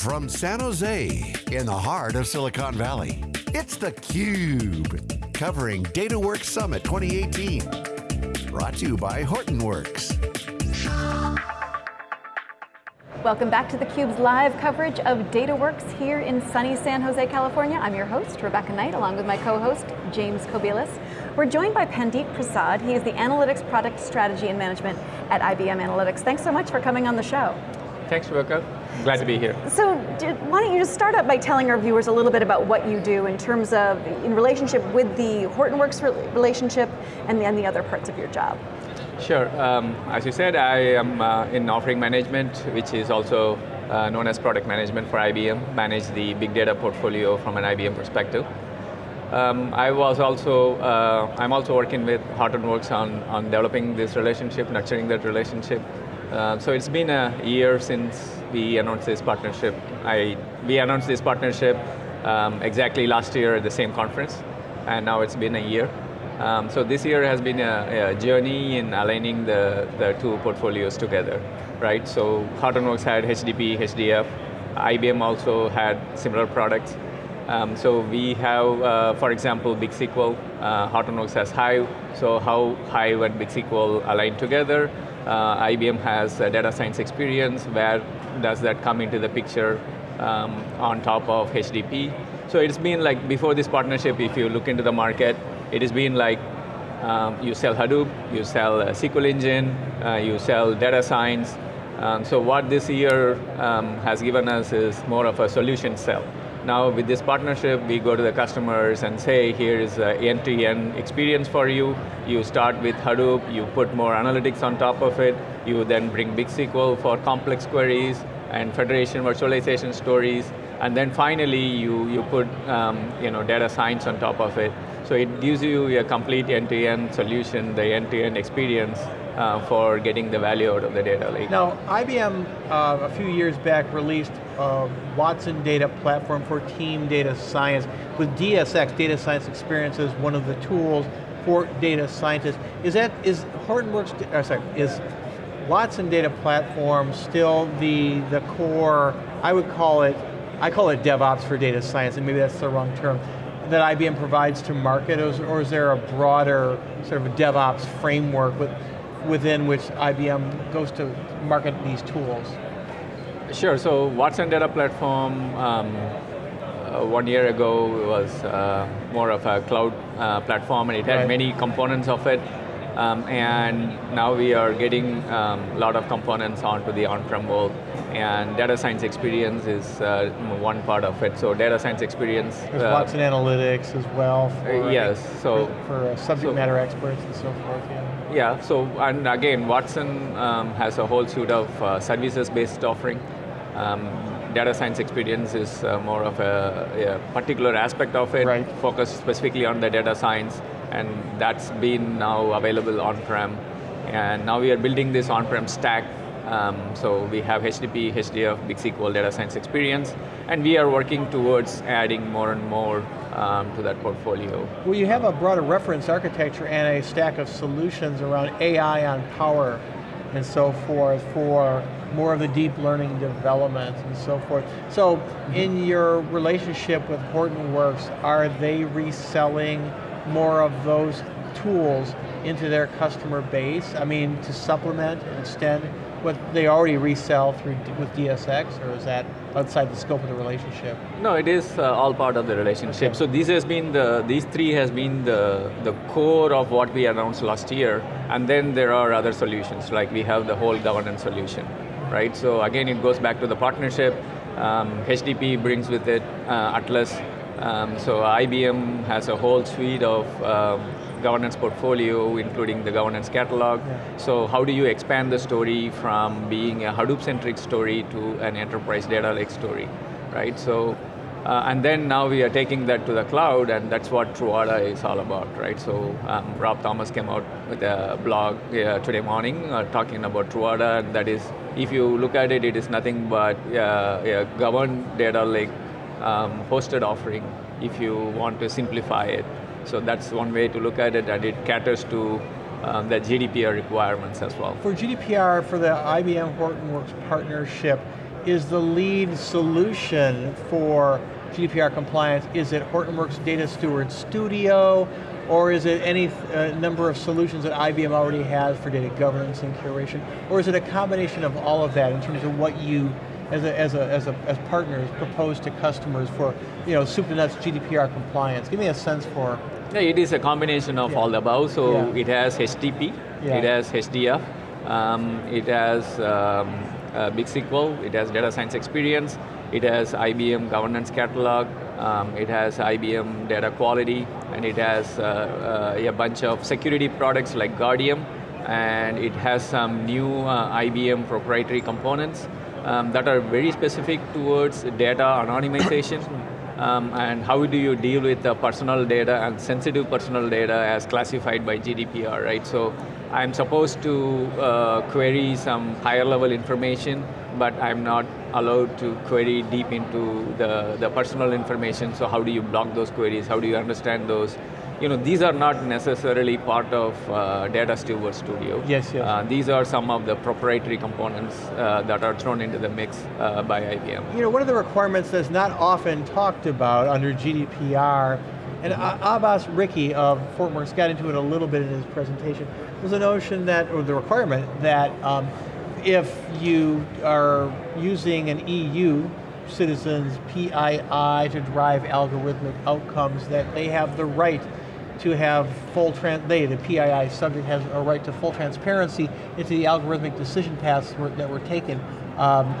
From San Jose, in the heart of Silicon Valley, it's theCUBE, covering DataWorks Summit 2018. Brought to you by Hortonworks. Welcome back to theCUBE's live coverage of DataWorks here in sunny San Jose, California. I'm your host, Rebecca Knight, along with my co-host, James Kobielus. We're joined by Pandit Prasad. He is the Analytics Product Strategy and Management at IBM Analytics. Thanks so much for coming on the show. Thanks, Rebecca. Glad to be here. So, why don't you just start out by telling our viewers a little bit about what you do in terms of, in relationship with the Hortonworks relationship and then the other parts of your job. Sure. Um, as you said, I am uh, in offering management, which is also uh, known as product management for IBM, manage the big data portfolio from an IBM perspective. Um, I was also, uh, I'm also working with Hortonworks on, on developing this relationship, nurturing that relationship. Uh, so it's been a year since we announced this partnership. I, we announced this partnership um, exactly last year at the same conference, and now it's been a year. Um, so this year has been a, a, journey in aligning the, the two portfolios together, right? So Hortonworks had HDP, HDF, IBM also had similar products. Um, so we have, uh, for example, BigSQL, uh, Hortonworks has Hive, so how Hive and BigSQL align together. Uh, IBM has data science experience, where does that come into the picture um, on top of HDP? So it's been like, before this partnership, if you look into the market, it has been like um, you sell Hadoop, you sell SQL engine, uh, you sell data science. Um, so what this year um, has given us is more of a solution sell. Now with this partnership, we go to the customers and say, here is an end-to-end experience for you. You start with Hadoop, you put more analytics on top of it, you then bring BigSQL for complex queries and federation virtualization stories, and then finally you, you put um, you know, data science on top of it. So it gives you a complete end-to-end -end solution, the end-to-end -end experience uh, for getting the value out of the data lake. Now, IBM uh, a few years back released a Watson data platform for team data science with DSX, Data Science Experience, one of the tools for data scientists. Is that, is Hortonworks, uh, sorry, is Watson data platform still the, the core, I would call it, I call it DevOps for data science, and maybe that's the wrong term that IBM provides to market, or is, there a broader sort of DevOps framework with, within which IBM goes to market these tools? Sure, so Watson Data Platform, um, uh, one year ago was uh, more of a cloud uh, platform and it had right. many components of it. Um, and now we are getting um, a lot of components onto the on-prem world and data science experience is uh, one part of it. So data science experience. There's uh, Watson Analytics as well. For, uh, yes, so. For, for uh, subject so, matter experts and so forth, yeah. Yeah, so, and again, Watson um, has a whole suite of uh, services-based offering. Um, data science experience is uh, more of a, a, particular aspect of it, right. focused specifically on the data science, and that's been now available on-prem. And now we are building this on-prem stack um, so we have HDP, HDF, BigSQL data science experience, and we are working towards adding more and more um, to that portfolio. Well, you have a broader reference architecture and a stack of solutions around AI on power and so forth for more of the deep learning development and so forth. So mm -hmm. in your relationship with Hortonworks, are they reselling more of those tools into their customer base? I mean, to supplement and extend what they already resell through with DSX, or is that outside the scope of the relationship? No, it is uh, all part of the relationship. Okay. So this has been the, these three has been the, the core of what we announced last year, and then there are other solutions, like we have the whole governance solution, right? So again, it goes back to the partnership. Um, HDP brings with it uh, Atlas, um, so IBM has a whole suite of um, governance portfolio, including the governance catalog. Yeah. So how do you expand the story from being a Hadoop-centric story to an enterprise data lake story, right? So, uh, and then now we are taking that to the cloud, and that's what Truata is all about, right? So um, Rob Thomas came out with a blog uh, today morning uh, talking about Truata, and that is, if you look at it, it is nothing but uh, a governed data lake um, hosted offering if you want to simplify it. So that's one way to look at it, and it caters to um, the GDPR requirements as well. For GDPR, for the IBM Hortonworks partnership, is the lead solution for GDPR compliance? Is it Hortonworks Data Steward Studio, or is it any uh, number of solutions that IBM already has for data governance and curation? Or is it a combination of all of that in terms of what you, as, a, as, a, as, a, as partners, propose to customers for you know, soup to nuts GDPR compliance? Give me a sense for... Yeah, it is a combination of yeah. all the above. So yeah. it has HDP, Yeah. it has HDF, um, it has um, uh, Big SQL, it has data science experience, it has IBM governance catalog, um, it has IBM data quality, and it has uh, uh, a bunch of security products like Guardium, and it has some new uh, IBM proprietary components um, that are very specific towards data anonymization. Um, and how do you deal with the personal data and sensitive personal data as classified by GDPR, right? So I'm supposed to uh, query some higher level information, but I'm not allowed to query deep into the, the personal information, so how do you block those queries? How do you understand those? You know, these are not necessarily part of uh, Data Steward Studio. Yes, yes. Uh, these are some of the proprietary components uh, that are thrown into the mix uh, by IBM. You know, one of the requirements that's not often talked about under GDPR, and Abbas Ricky of Hortonworks got into it a little bit in his presentation, was the notion that, or the requirement that um, if you are using an EU citizens PII to drive algorithmic outcomes, that they have the right to have full, they, the PII subject has a right to full transparency into the algorithmic decision paths that were taken, um,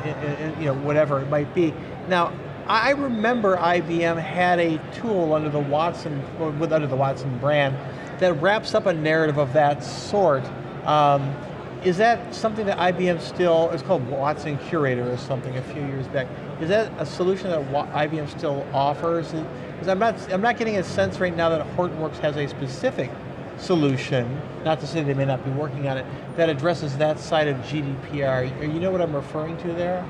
you know, whatever it might be. Now, I remember IBM had a tool under the Watson, with under the Watson brand, that wraps up a narrative of that sort. Um, is that something that IBM still, it's called Watson Curator or something a few years back. Is that a solution that IBM still offers? Because I'm not, I'm not getting a sense right now that Hortonworks has a specific solution, not to say they may not be working on it, that addresses that side of GDPR. You know what I'm referring to there?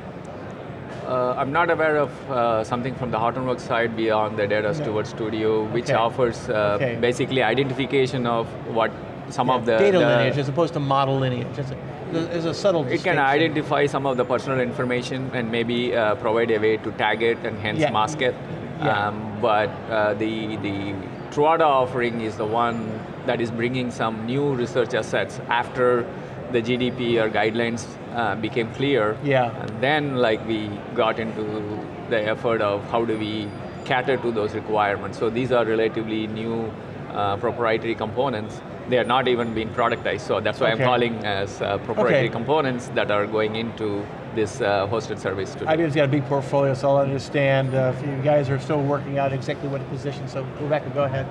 Uh, I'm not aware of uh, something from the Hortonworks side beyond the Data Steward Studio, which Okay. offers uh, Okay. basically identification of what some Yeah, of the data the- lineage as opposed to model lineage. It's a, there's a subtle It can identify some of the personal information and maybe uh, provide a way to tag it and hence Yeah. mask it. Yeah. Um, but uh, the the Truata offering is the one that is bringing some new research assets after the GDPR guidelines uh, became clear. Yeah. And then like we got into the effort of how do we cater to those requirements. So these are relatively new uh, proprietary components. They are not even being productized, so that's why Okay. I'm calling as uh, proprietary Okay. components that are going into this uh, hosted service today. IBM's got a big portfolio, so I'll understand uh, if you guys are still working out exactly what position, so Rebecca, go ahead.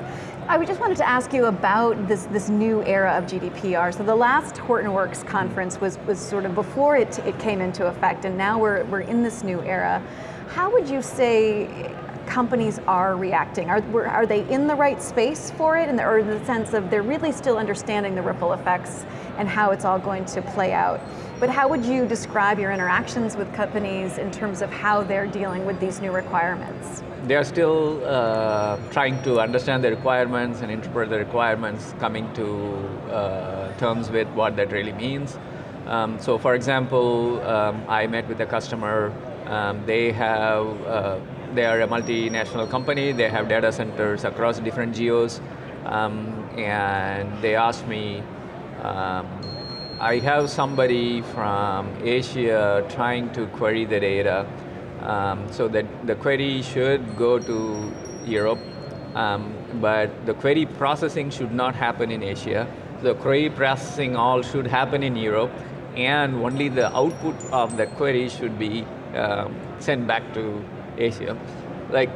I just wanted to ask you about this, this new era of GDPR. So the last Hortonworks conference was, was sort of before it, it came into effect, and now we're, we're in this new era. How would you say companies are reacting? Are, are they in the right space for it, in the, or in the sense of they're really still understanding the ripple effects and how it's all going to play out? But how would you describe your interactions with companies in terms of how they're dealing with these new requirements? They are still uh, trying to understand the requirements and interpret the requirements, coming to uh, terms with what that really means. Um, so for example, um, I met with a customer, um, they have, uh, they are a multinational company, they have data centers across different geos, um, and they asked me, um, I have somebody from Asia trying to query the data, um, so that the query should go to Europe, um, but the query processing should not happen in Asia. The query processing all should happen in Europe, and only the output of the query should be um, sent back to Asia. Like,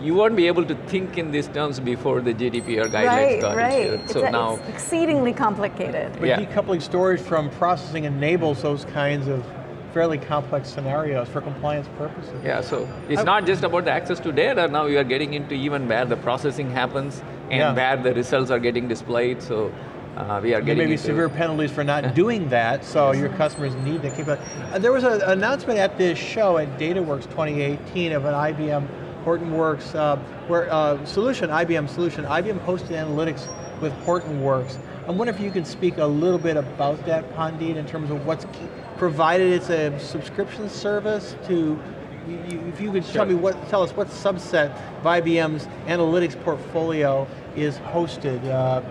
you won't be able to think in these terms before the GDPR guidelines right, got right. issued. It's, So a- now, it's exceedingly complicated. But Yeah. decoupling storage from processing enables those kinds of fairly complex scenarios for compliance purposes. Yeah, so it's I- not just about the access to data, now you are getting into even where the processing happens and Yeah. where the results are getting displayed, so uh, we are getting may be into... severe penalties for not doing that, so your customers need the capability. Uh, there was an announcement at this show at DataWorks 2018 of an IBM Hortonworks uh, where, uh, solution, IBM solution, IBM hosted analytics with Hortonworks. I wonder if you can speak a little bit about that, Pandit, in terms of what's provided it's a subscription service to, you, if you could sure. tell me what, tell us what subset of IBM's analytics portfolio is hosted uh,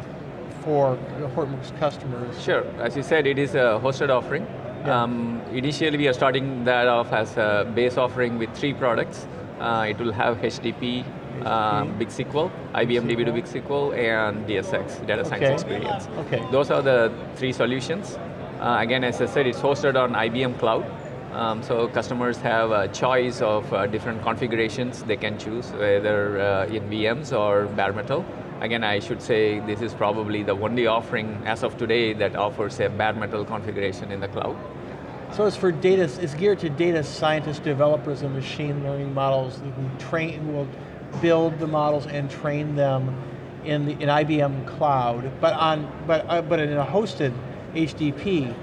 for Hortonworks customers. Sure, as you said, it is a hosted offering. Yeah. Um, initially we are starting that off as a base offering with three products. Uh, it will have HDP, um, BigSQL, IBM DB2 BigSQL, and DSX, Data Science okay. Experience. Okay. Those are the three solutions. Uh, again, as I said, it's hosted on IBM Cloud. Um, so customers have a choice of uh, different configurations they can choose, whether uh, in VMs or bare metal. Again, I should say this is probably the only offering as of today that offers a bare metal configuration in the cloud. So it's for data, it's geared to data scientists, developers, and machine learning models who train, who will build the models and train them in the in IBM cloud, but on but uh, but in a hosted HDP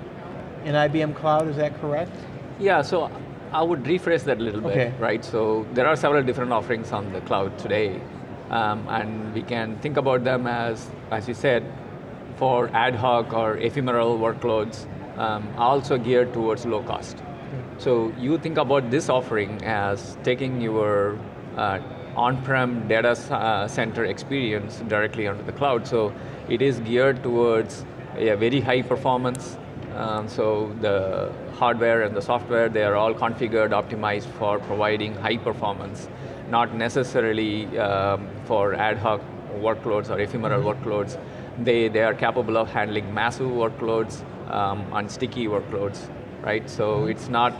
in IBM cloud. Is that correct? Yeah. So I would rephrase that a little bit, okay. right? So there are several different offerings on the cloud today, um, and we can think about them as, as you said, for ad hoc or ephemeral workloads, um, also geared towards low cost. So you think about this offering as taking your uh, on-prem data uh, center experience directly onto the cloud. So it is geared towards a very high performance. Um, so the hardware and the software, they are all configured, optimized for providing high performance, not necessarily um, for ad hoc workloads or ephemeral workloads. They, they are capable of handling massive workloads um, and sticky workloads, right? So it's not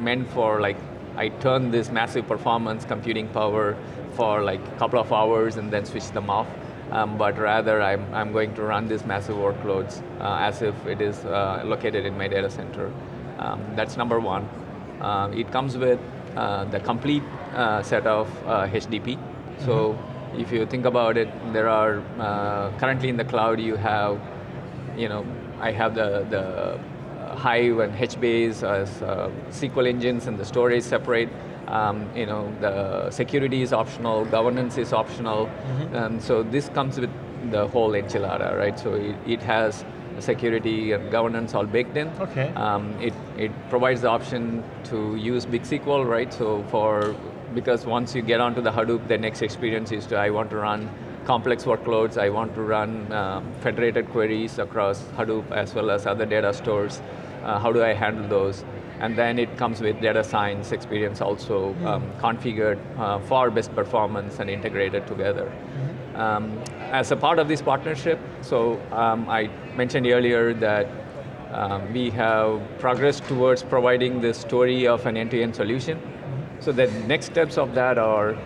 meant for like I turn this massive performance computing power for like a couple of hours and then switch them off. Um, but rather I'm, I'm going to run these massive workloads uh, as if it is uh, located in my data center. Um, that's number one. Uh, it comes with uh, the complete uh, set of HDP. So mm -hmm. if you think about it, there are, uh, currently in the cloud you have, you know, I have the, the Hive and HBase as uh, SQL engines and the storage separate. Um, you know, the security is optional, governance is optional. Mm -hmm. um, so this comes with the whole enchilada, right? So it, it has security and governance all baked in. Okay. Um, it, it provides the option to use BigSQL, right? So for, because once you get onto the Hadoop, the next experience is to, I want to run complex workloads, I want to run um, federated queries across Hadoop as well as other data stores uh, how do I handle those? And then it comes with data science experience also mm. um, configured uh, for best performance and integrated together. Mm -hmm. um, as a part of this partnership, so um, I mentioned earlier that um, we have progressed towards providing the story of an end-to-end -end solution. Mm -hmm. So the next steps of that are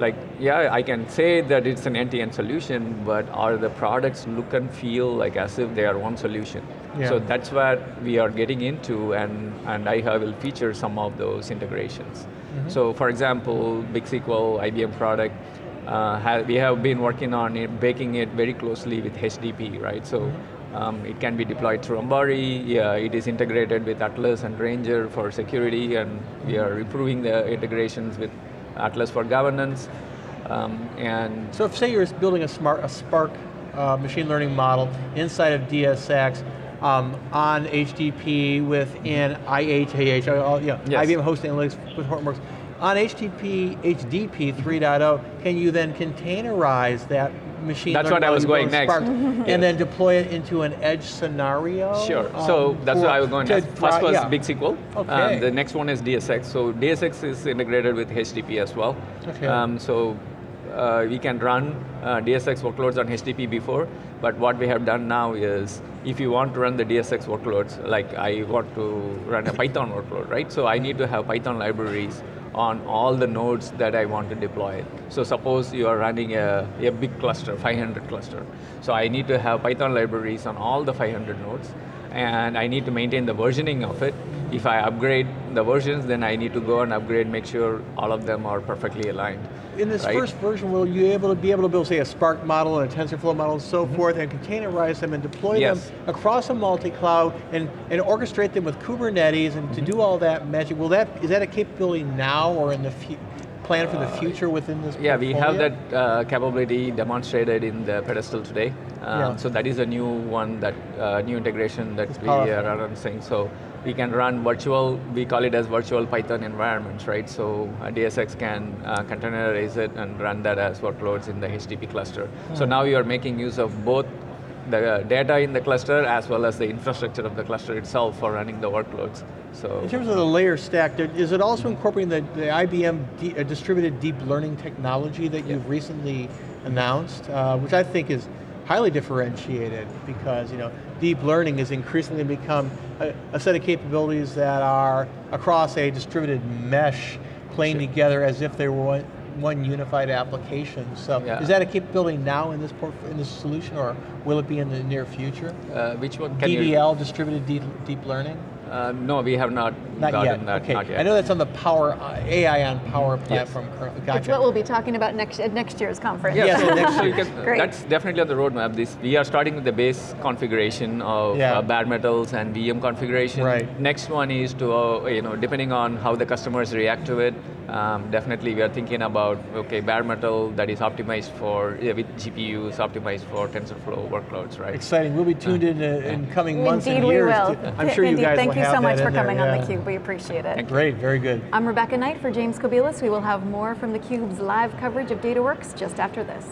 like, yeah, I can say that it's an end-to-end -end solution, but are the products look and feel like as if they are one solution? Yeah. So that's where we are getting into and, and I will feature some of those integrations. Mm -hmm. So for example, BigSQL, IBM product, uh, we have been working on it, baking it very closely with HDP, right? So mm-hmm. Um, it can be deployed through Ambari, yeah, it is integrated with Atlas and Ranger for security, and we are improving the integrations with Atlas for governance, um, and... So if say you're building a, smart, a Spark uh, machine learning model inside of DSX, um, on HDP within IHAH, uh, yeah, yes. IBM Host Analytics with Hortonworks. On HTTP, HDP 3.0, can you then containerize that machine That's what I was going next. Spark, and then deploy it into an edge scenario? Sure, um, so that's what I was going to First was yeah. BigSQL, okay. Um, the next one is DSX. So DSX is integrated with HDP as well. Okay. Um, so uh, we can run uh, DSX workloads on HDP before, but what we have done now is, if you want to run the DSX workloads, like I want to run a Python workload, right? So I need to have Python libraries on all the nodes that I want to deploy. So suppose you are running a, a big cluster, 500 cluster. So I need to have Python libraries on all the 500 nodes, and I need to maintain the versioning of it. If I upgrade the versions, then I need to go and upgrade, make sure all of them are perfectly aligned. In this right? first version, will you able to be able to build, say, a Spark model and a TensorFlow model and so mm -hmm. forth, and containerize them and deploy yes. them across a multi-cloud and, and orchestrate them with Kubernetes and mm -hmm. to mm-hmm. do all that magic? Will that, is that a capability now or in the future? Plan for the uh, future within this Yeah, we have that uh, capability demonstrated in the pedestal today. Um, yeah. So that is a new one, that uh, new integration that it's we powerful. are announcing. So we can run virtual, we call it as virtual Python environments, right? So uh, DSX can uh, containerize it and run that as workloads in the HDP cluster. So now you are making use of both the uh, data in the cluster as well as the infrastructure of the cluster itself for running the workloads. So In terms of the layer stack, is it also incorporating the, the IBM uh, distributed deep learning technology that you've recently announced, uh, which I think is highly differentiated because you know deep learning has increasingly become a, a set of capabilities that are across a distributed mesh playing together as if they were one, unified application. So Yeah. is that a capability now in this in this solution, or will it be in the near future? uh, which one can you? DDL, distributed deep, deep learning. Uh, no, we have not, Not gotten yet. that. okay. Not yet. I know that's on the Power uh, AI on Power platform currently. Gotcha. It's what we'll be talking about next at next year's conference. Yeah, Yes, so, next so year. can, Great. that's definitely on the roadmap. This we are starting with the base configuration of Yeah. uh, bare metals and VM configuration. Right. Next one is to uh, you know depending on how the customers react to it. Um, definitely, we are thinking about okay bare metal that is optimized for yeah, with GPUs, optimized for TensorFlow workloads, right? Exciting. We'll be tuned in uh, in coming months Indeed and we years. will. to- I'm sure you guys thank will you so much for in there, coming on yeah. theCUBE, we appreciate it. Great, very good. I'm Rebecca Knight for James Kobielus. We will have more from theCUBE's live coverage of DataWorks just after this.